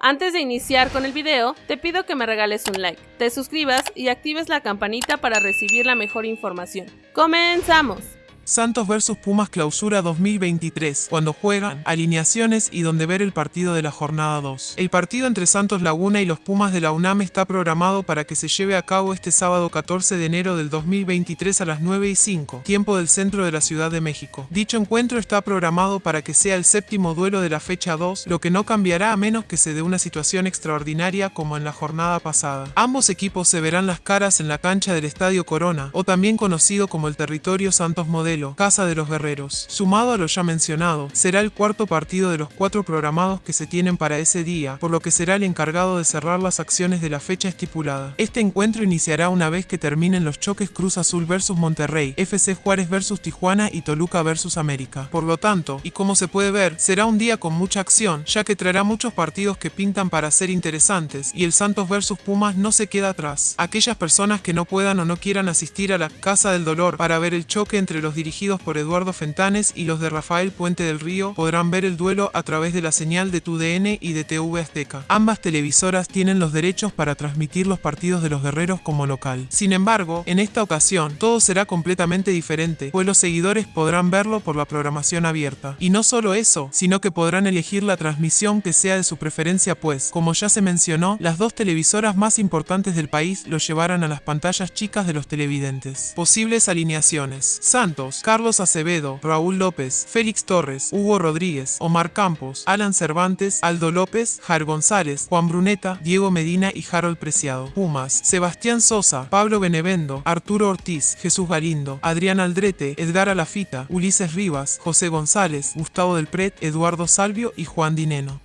Antes de iniciar con el video, te pido que me regales un like, te suscribas y actives la campanita para recibir la mejor información. ¡Comenzamos! Santos vs Pumas Clausura 2023, cuando juegan, alineaciones y donde ver el partido de la jornada 2. El partido entre Santos Laguna y los Pumas de la UNAM está programado para que se lleve a cabo este sábado 14 de enero del 2023 a las 9 y 5, tiempo del centro de la Ciudad de México. Dicho encuentro está programado para que sea el séptimo duelo de la fecha 2, lo que no cambiará a menos que se dé una situación extraordinaria como en la jornada pasada. Ambos equipos se verán las caras en la cancha del Estadio Corona, o también conocido como el territorio Santos Modelo Casa de los Guerreros. Sumado a lo ya mencionado, será el cuarto partido de los cuatro programados que se tienen para ese día, por lo que será el encargado de cerrar las acciones de la fecha estipulada. Este encuentro iniciará una vez que terminen los choques Cruz Azul vs Monterrey, FC Juárez vs Tijuana y Toluca vs América. Por lo tanto, y como se puede ver, será un día con mucha acción, ya que traerá muchos partidos que pintan para ser interesantes, y el Santos vs Pumas no se queda atrás. Aquellas personas que no puedan o no quieran asistir a la Casa del Dolor para ver el choque entre los dirigentes dirigidos por Eduardo Fentanes y los de Rafael Puente del Río podrán ver el duelo a través de la señal de TUDN y de TV Azteca. Ambas televisoras tienen los derechos para transmitir los partidos de los guerreros como local. Sin embargo, en esta ocasión, todo será completamente diferente, pues los seguidores podrán verlo por la programación abierta. Y no solo eso, sino que podrán elegir la transmisión que sea de su preferencia pues, como ya se mencionó, las dos televisoras más importantes del país lo llevarán a las pantallas chicas de los televidentes. Posibles alineaciones. Santos, Carlos Acevedo, Raúl López, Félix Torres, Hugo Rodríguez, Omar Campos, Alan Cervantes, Aldo López, Jar González, Juan Bruneta, Diego Medina y Harold Preciado. Pumas, Sebastián Sosa, Pablo Benevendo, Arturo Ortiz, Jesús Galindo, Adrián Aldrete, Edgar Alafita, Ulises Rivas, José González, Gustavo del Pret, Eduardo Salvio y Juan Dineno.